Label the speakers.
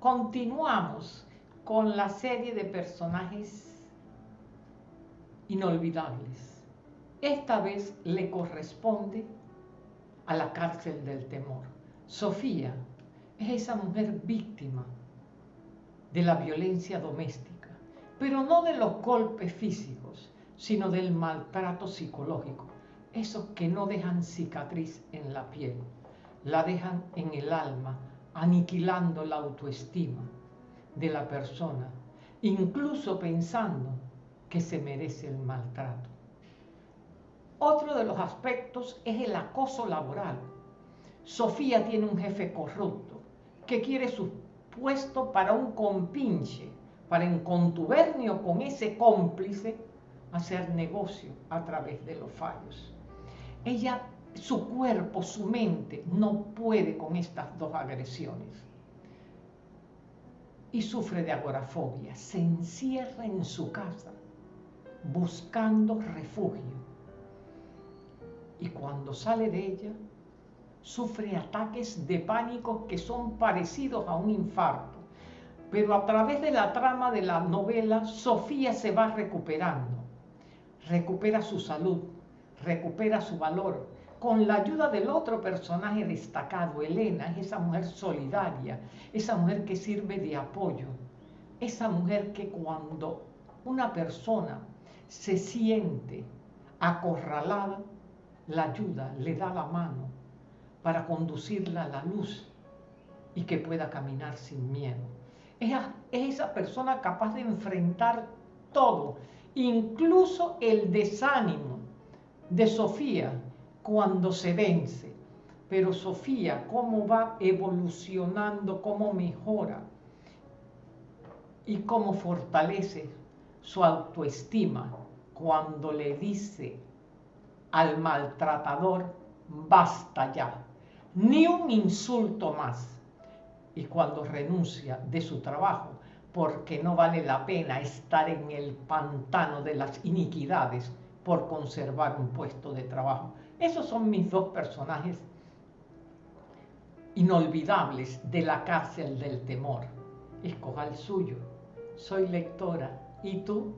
Speaker 1: continuamos con la serie de personajes inolvidables. Esta vez le corresponde a la cárcel del temor. Sofía es esa mujer víctima de la violencia doméstica, pero no de los golpes físicos, sino del maltrato psicológico, esos que no dejan cicatriz en la piel, la dejan en el alma, aniquilando la autoestima de la persona, incluso pensando que se merece el maltrato. Otro de los aspectos es el acoso laboral. Sofía tiene un jefe corrupto que quiere su puesto para un compinche, para en contubernio con ese cómplice hacer negocio a través de los fallos. Ella, su cuerpo, su mente no puede con estas dos agresiones y sufre de agorafobia. Se encierra en su casa buscando refugio. Y cuando sale de ella, sufre ataques de pánico que son parecidos a un infarto. Pero a través de la trama de la novela, Sofía se va recuperando. Recupera su salud, recupera su valor, con la ayuda del otro personaje destacado, Elena, es esa mujer solidaria, esa mujer que sirve de apoyo, esa mujer que cuando una persona se siente acorralada, la ayuda, le da la mano para conducirla a la luz y que pueda caminar sin miedo. Es, esa persona capaz de enfrentar todo, incluso el desánimo de Sofía, cuando se vence. Pero Sofía, cómo va evolucionando, cómo mejora y cómo fortalece su autoestima cuando le dice al maltratador, basta ya, ni un insulto más. Y cuando renuncia de su trabajo, porque no vale la pena estar en el pantano de las iniquidades por conservar un puesto de trabajo. Esos son mis dos personajes inolvidables de la cárcel del temor. Escoja el suyo. Soy lectora. ¿Y tú?